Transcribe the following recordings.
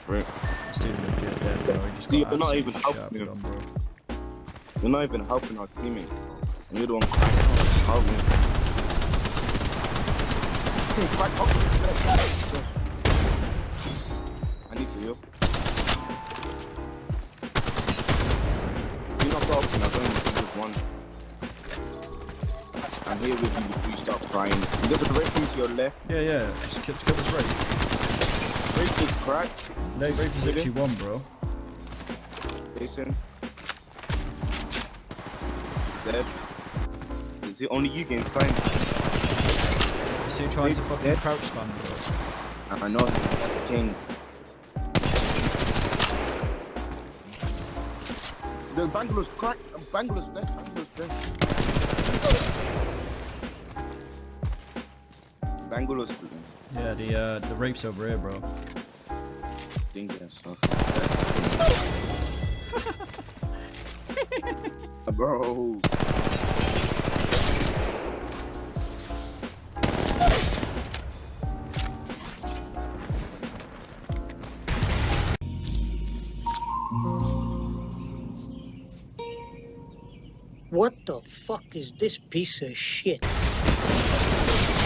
for it. Dude legit dead, bro. Just See, you're not even helping him. bro. You're not even helping our teammate. And you're the one crying. Help me. Crack up. I need to heal. You not got option, I've only just one. I'm here with you before you start crying. There's a break to your left. Yeah, yeah. Just get, get this right. Break is cracked. No, Rafe is Really? actually one, bro. Jason. He's dead. Is it only you getting signed? This dude trying to Rafe fucking dead. crouch spam, bro. I know him. That's the king. The Bangalore's cracked. Bangalore's dead. Bangalore's dead. Bangalore's Yeah, the uh, the Rafe's over here, bro. Dingy and stuff. Bro. What the fuck is this piece of shit?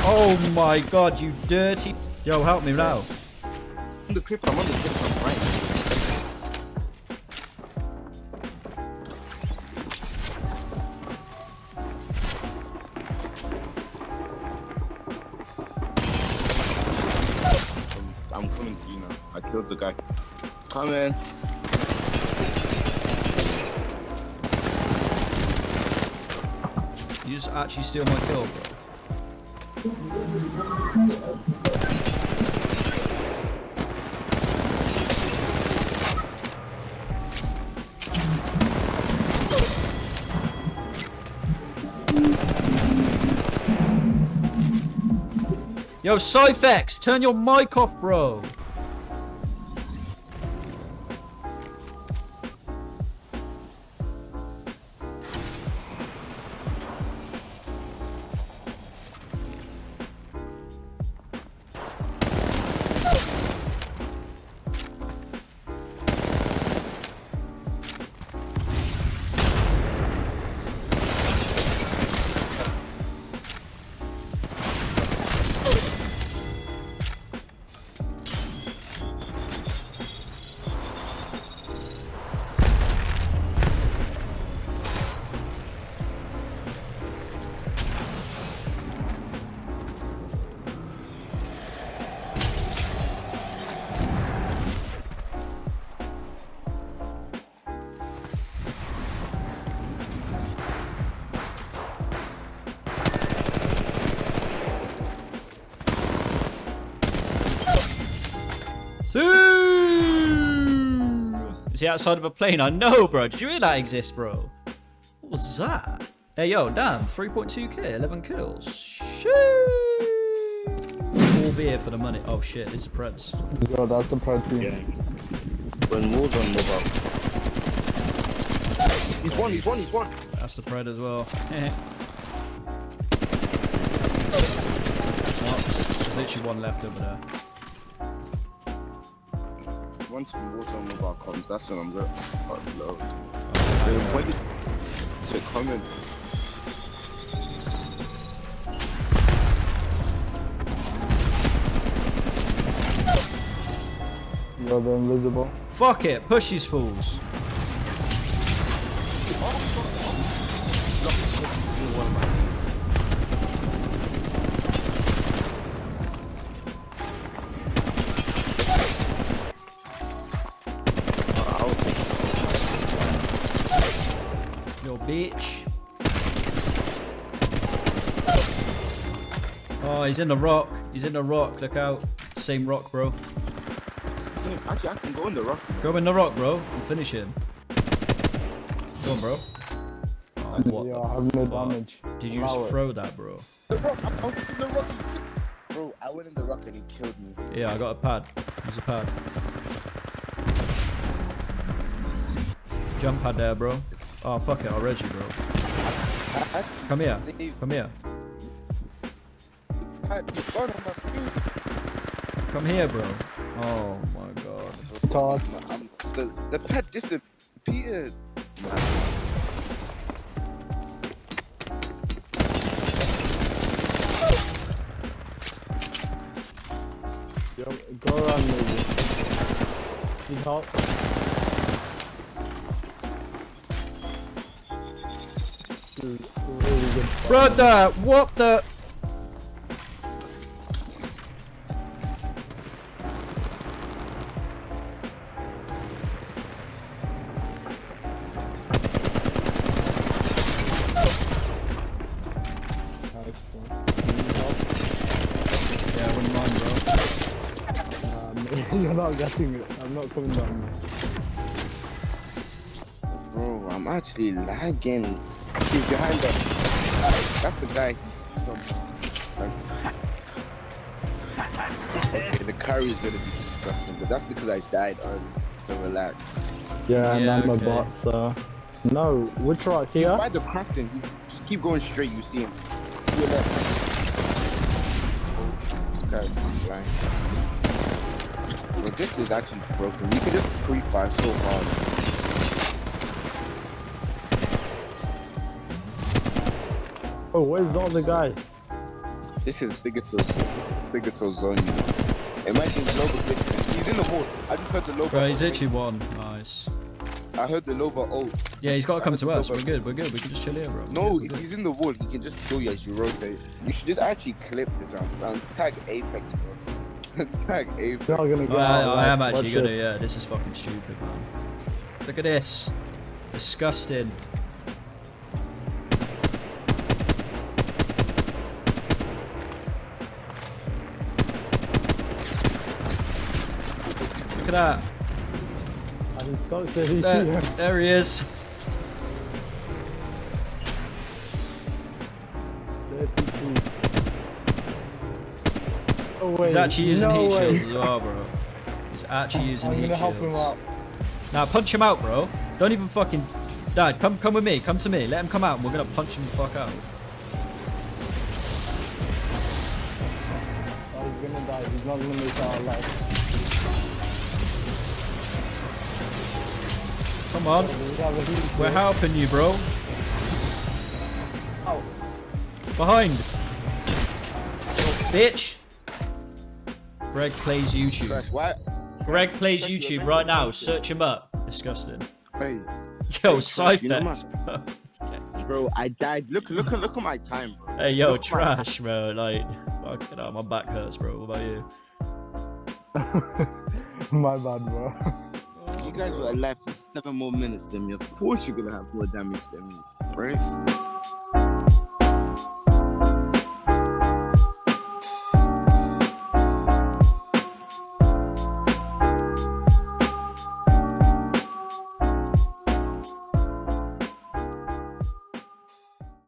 Oh my god, you dirty. Yo, help me now. The clip, I'm on the right. I'm coming to you now. I killed the guy. Come in. You just actually steal my kill, bro. Yo, Cyphex, turn your mic off, bro. Is he outside of a plane? I know, bro. Did you hear that exists, bro? What was that? Hey, yo, damn. 3.2k, 11 kills. Shoo! Four beer for the money. Oh, shit. It's a Preds. Yo, that's a part team. Yeah. When moves on mobile. He's one, he's one, he's one. That's the Pred as well. There's literally one left over there. Once Warzone mobile comes, that's when I'm gonna upload. The point is to comment. Yo, they're invisible. Fuck it. Push these fools. Oh, he's in the rock. He's in the rock. Look out. Same rock, bro. Actually, I can go in the rock. Go in the rock, bro, and finish him. Go on, bro. Oh, what Yeah, the I have no fuck? damage. Did you Allow just it. throw that, bro? The rock. I, I was in the rock. Bro, I went in the rock and he killed me. Yeah, I got a pad. There's a pad. Jump pad there, bro. Oh, fuck it. I'll res you, bro. I, I Come here. Come here. Had the gun on my screen. Come here, bro. Oh, my God. Todd. Um, the, the pet disappeared. Yo, go around maybe. Need help? This really Brother, what the? Not getting it. I'm not coming down. Bro, I'm actually lagging. He's behind us. That's the guy. Some, okay, the curry is gonna be disgusting, but that's because I died early. So relax. Yeah, and Yeah, I'm okay. a bot, so. No, which right He's here? by the crafting. You just keep going straight. You see him. To your left. Oh, this guy's blind. Bro, this is actually broken. You can just pre-fire so hard. Oh, where's all the other guy? This is Bigoto. This is Bigoto zone. Imagine the Loba glitching. He's in the wall. I just heard the Loba. Bro, he's ult. literally one. Nice. I heard the Loba ult. Yeah, he's got to come to us. Loba. We're good. We're good. We can just chill here, bro. No, We're good, he's in the wall. He can just kill you as you rotate. You should just actually clip this round. round. Tag Apex, bro. Tag Apex. They're not gonna good. get Oh, I, out. I am actually gonna. this. Yeah, this is fucking stupid, man. Look at this. Disgusting. Look at that. And he's stuck there. See There, there he is. Wait. He's actually using no heat way. shields as well, bro. He's actually using I'm heat gonna help him shields. Now punch him out, bro. Don't even fucking. Dad, come come with me. Come to me. Let him come out. and We're gonna punch him the fuck out. Oh, he's gonna die. He's not gonna make it out alive. Come on. We have a heat We're helping you, bro. Ow. Behind. Bitch. Greg plays YouTube. Crash, why? Greg plays Crash, YouTube right to now. Search him up. Disgusting. Hey, Yo, Crash, you know Cyphex, bro. bro, I died. Look, look, look at my time, bro. Hey, yo, Look trash, bro. Like, fucking hell, my back hurts, bro. What about you? My bad, bro. You guys were alive for seven more minutes than me. Of course, you're gonna have more damage than me, right?